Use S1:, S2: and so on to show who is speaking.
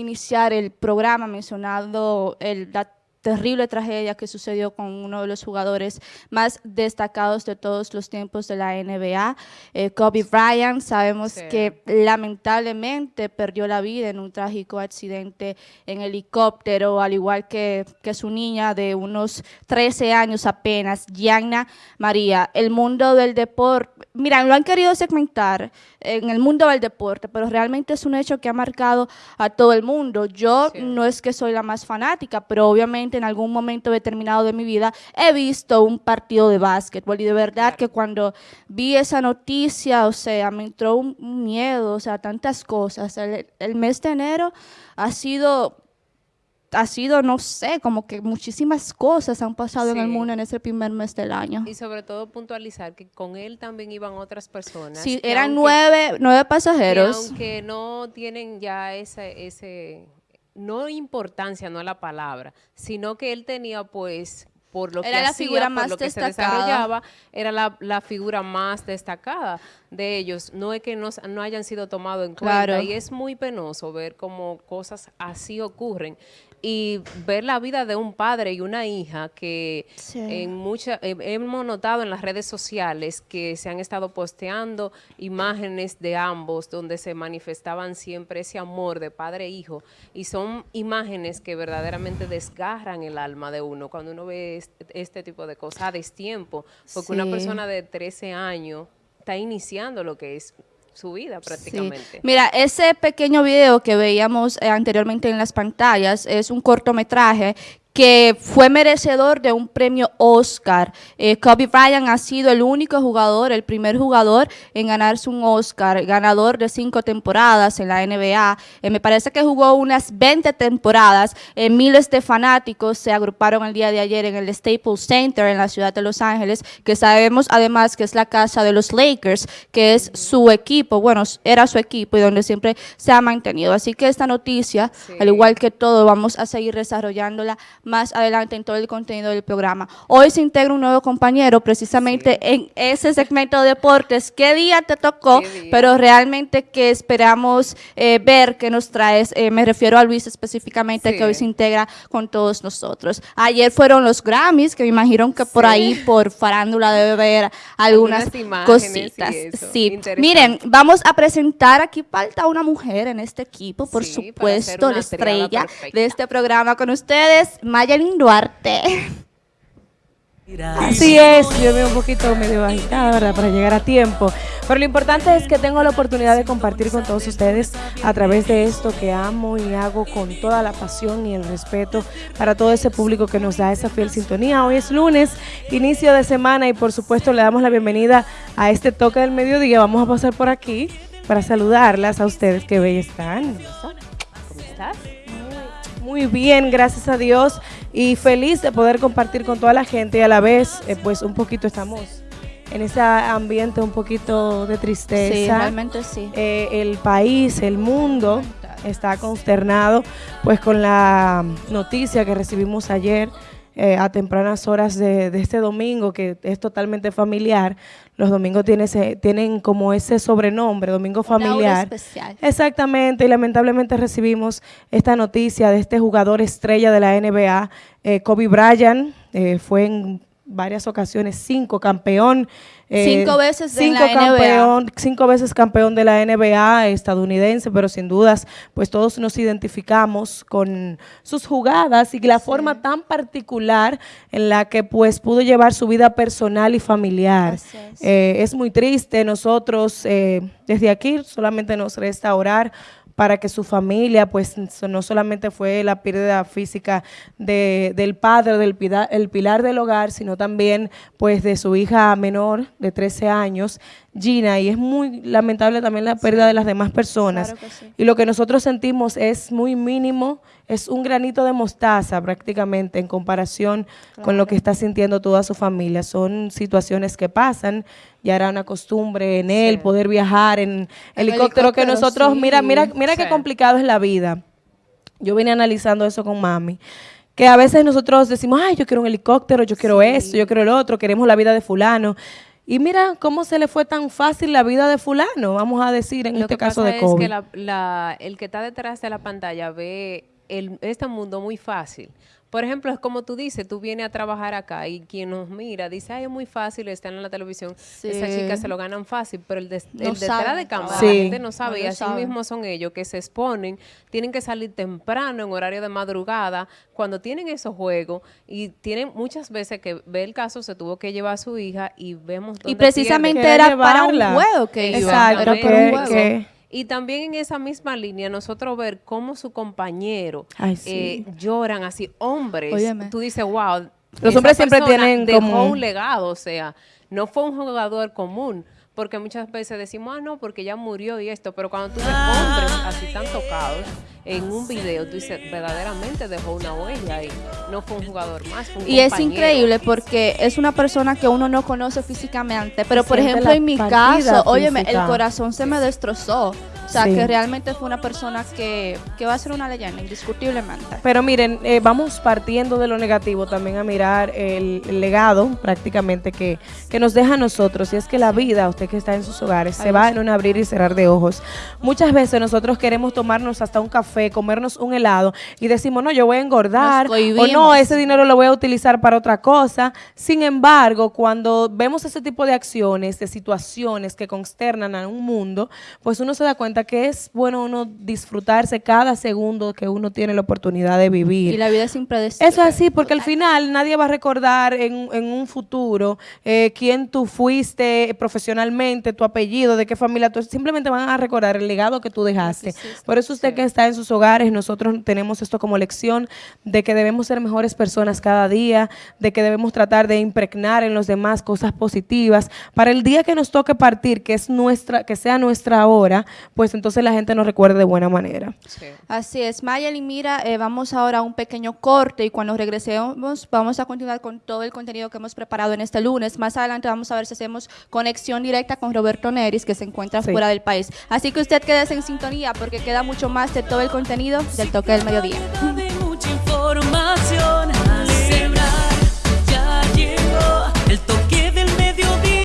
S1: iniciar el programa mencionando el, terrible tragedia que sucedió con uno de los jugadores más destacados de todos los tiempos de la NBA, eh, Kobe Bryant. Sabemos
S2: Sí.
S1: que lamentablemente perdió la vida en un trágico accidente en helicóptero, al igual que, que su niña de unos 13 años apenas, Gianna María. El mundo del deporte, mira, lo han querido segmentar en el mundo del deporte, pero realmente es un hecho que ha marcado a todo el mundo. Yo
S2: Sí.
S1: no es que soy la más fanática, pero obviamente en algún momento determinado de mi vida he visto un partido de básquetbol y de verdad que cuando vi esa noticia, o sea, me entró un, miedo, o sea, tantas cosas. El, el mes de enero ha sido ha sido, no sé, como que muchísimas cosas han pasado en el
S2: Sí.
S1: mundo en ese primer mes del año.
S2: Y sobre todo puntualizar que con él también iban otras personas.
S1: Sí, eran
S2: aunque-
S1: nueve, nueve
S2: que
S1: pasajeros.
S2: aunque no tienen ya ese, ese, no importancia, no la palabra, sino que él tenía pues por lo
S1: Era
S2: que
S1: la
S2: hacía,
S1: figura
S2: por
S1: más
S2: lo que se desarrollaba, era la, la figura más destacada de ellos. No es que no, no hayan sido tomados en
S1: Claro.
S2: cuenta y es muy penoso ver cómo cosas así ocurren y ver la vida de un padre y una hija que
S1: Sí.
S2: en mucha, eh, hemos notado en las redes sociales que se han estado posteando imágenes de ambos donde se manifestaban siempre ese amor de padre e hijo y son imágenes que verdaderamente desgarran el alma de uno cuando uno ve este, este tipo de cosas a destiempo, porque una persona de 13 años está iniciando lo que es su vida
S1: Sí.
S2: prácticamente.
S1: Mira, ese pequeño video que veíamos eh, anteriormente en las pantallas es un cortometraje que fue merecedor de un premio Oscar. Eh, Kobe Bryant ha sido el único jugador, el primer jugador en ganarse un Oscar, ganador de cinco temporadas en la NBA. Eh, me parece que jugó unas 20 temporadas. Eh, miles de fanáticos se agruparon el día de ayer en el Staples Center en la ciudad de Los Ángeles, que sabemos además que es la casa de los Lakers, que es su equipo, bueno, era su equipo y donde siempre se ha mantenido. Así que esta noticia,
S2: Sí.
S1: al igual que todo, vamos a seguir desarrollándola más adelante en todo el contenido del programa. Hoy se integra un nuevo compañero precisamente en ese segmento de deportes. ¿Qué día te tocó? Pero realmente que esperamos eh, ver qué nos traes. Eh, me refiero a Luis específicamente,
S2: Sí.
S1: que hoy se integra con todos nosotros. Ayer fueron los Grammys, que me imagino que por
S2: Sí.
S1: ahí, por farándula, debe haber algunas, cositas. Sí, miren, vamos a presentar, aquí falta una mujer en este equipo, por
S2: Sí,
S1: supuesto, la estrella
S2: perfecta.
S1: de este programa con ustedes, Mayelin Duarte.
S3: Así es, yo veo un poquito medio agitada, ¿verdad? Para llegar a tiempo. Pero lo importante es que tengo la oportunidad de compartir con todos ustedes a través de esto que amo y hago con toda la pasión y el respeto para todo ese público que nos da esa fiel sintonía. Hoy es lunes, inicio de semana y por supuesto le damos la bienvenida a este toque del mediodía. Vamos a pasar por aquí para saludarlas a ustedes que bellas están. ¿Cómo estás? Muy bien, gracias a Dios y feliz de poder compartir con toda la gente y a la vez, eh, pues un poquito estamos en ese ambiente un poquito de
S1: Sí,
S3: tristeza.
S1: realmente sí.
S3: Eh, el país, el mundo está consternado pues con la noticia que recibimos ayer eh, a tempranas horas de, de este domingo que es totalmente familiar. Los domingos tiene ese- tienen como ese sobrenombre, domingo familiar.
S1: especial.
S3: Exactamente, y lamentablemente recibimos esta noticia de este jugador estrella de la NBA, eh, Kobe Bryant, eh, fue en varias ocasiones cinco campeón. eh,
S1: Cinco veces
S3: cinco
S1: la NBA.
S3: campeón, cinco veces campeón de la NBA estadounidense, pero sin dudas, pues todos nos identificamos con sus jugadas y la forma tan particular en la que pues pudo llevar su vida personal y familiar.
S1: Es.
S3: Eh, es muy triste. Nosotros eh, desde aquí solamente nos resta orar para que su familia, pues no solamente fue la pérdida física de- del padre, del pida- el pilar del hogar, sino también pues de su hija menor de 13 años, Gina, y es muy lamentable también la pérdida de las demás personas.
S1: Claro que sí.
S3: Y lo que nosotros sentimos es muy mínimo, es un granito de mostaza prácticamente en comparación con lo que está sintiendo toda su familia. Son situaciones que pasan, ya era una costumbre en él
S2: Sí.
S3: poder viajar en helicóptero, que nosotros,
S1: sí.
S3: mira, mira, mira qué
S2: Sí.
S3: complicado es la vida. Yo vine analizando eso con mami. Que a veces nosotros decimos, ay, yo quiero un helicóptero, yo quiero esto, yo quiero el otro, queremos la vida de fulano. Y mira cómo se le fue tan fácil la vida de fulano, vamos a decir en
S2: Lo
S3: este
S2: que
S3: caso
S2: pasa
S3: de
S2: es
S3: COVID.
S2: que la- la- el que está detrás de la pantalla ve el, este mundo muy fácil. Por ejemplo, es como tú dices, tú vienes a trabajar acá y quien nos mira dice, ay, es muy fácil, están en la televisión,
S1: Sí.
S2: esas chicas se lo ganan fácil, pero el, des-
S1: No
S2: el detrás de cámara la gente no sabe
S1: No
S2: y así
S1: saben.
S2: mismo son ellos que se exponen, tienen que salir temprano en horario de madrugada, cuando tienen esos juegos y tienen muchas veces que ve el caso, se tuvo que llevar a su hija y vemos
S1: Y
S2: dónde
S1: precisamente
S2: pierde.
S3: Quiere
S1: era para un juego que iba.
S3: Exacto,
S1: Era
S3: que-
S1: para un juego.
S3: que-
S2: Y también en esa misma línea, nosotros ver cómo su compañero
S3: Ay, sí.
S2: eh, lloran así, hombres.
S1: Óyeme.
S2: Tú dices, wow.
S3: Los hombres siempre tienen
S2: dejó
S3: como-
S2: un legado, o sea, no fue un jugador común. Porque muchas veces decimos, ah, no, porque ya murió y esto. Pero cuando tú ves hombres así tan tocados en un video, tú dices, verdaderamente dejó una huella y no fue un jugador más. fue un
S1: Y es increíble porque es una persona que uno no conoce físicamente, pero por ejemplo en mi caso, óyeme, el corazón se me destrozó. O sea,
S3: Sí.
S1: que realmente fue una persona que, que va a ser una leyenda, indiscutiblemente.
S3: Pero miren, eh, vamos partiendo de lo negativo también a mirar el, el legado prácticamente que, que nos deja a nosotros. Y es que la vida, usted que está en sus hogares, se va
S1: sí.
S3: en un abrir y cerrar de ojos. Muchas veces nosotros queremos tomarnos hasta un café, comernos un helado y decimos, no, yo voy a engordar. O no, ese dinero lo voy a utilizar para otra cosa. Sin embargo, cuando vemos ese tipo de acciones, de situaciones que consternan a un mundo, pues uno se da cuenta que es bueno uno disfrutarse cada segundo que uno tiene la oportunidad de vivir.
S1: Y la vida es impredecible.
S3: Eso es así, porque al final nadie va a recordar en, en un futuro eh, quién tú fuiste profesionalmente, tu apellido, de qué familia tú simplemente van a recordar el legado que tú dejaste. Por eso usted que está en sus hogares, nosotros tenemos esto como lección de que debemos ser mejores personas cada día, de que debemos tratar de impregnar en los demás cosas positivas, para el día que nos toque partir, que es nuestra, que sea nuestra hora, pues entonces la gente nos recuerde de buena manera.
S2: Sí.
S1: Así es, Mayel y mira, eh, vamos ahora a un pequeño corte y cuando regresemos vamos a continuar con todo el contenido que hemos preparado en este lunes. Más adelante vamos a ver si hacemos conexión directa con Roberto Neris, que se encuentra
S3: Sí.
S1: fuera del país. Así que usted quédese en sintonía porque queda mucho más de todo el contenido del toque del mediodía.